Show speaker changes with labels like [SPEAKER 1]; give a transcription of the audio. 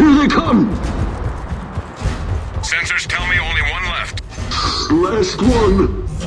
[SPEAKER 1] Here they come!
[SPEAKER 2] Sensors tell me only one left.
[SPEAKER 1] Last one!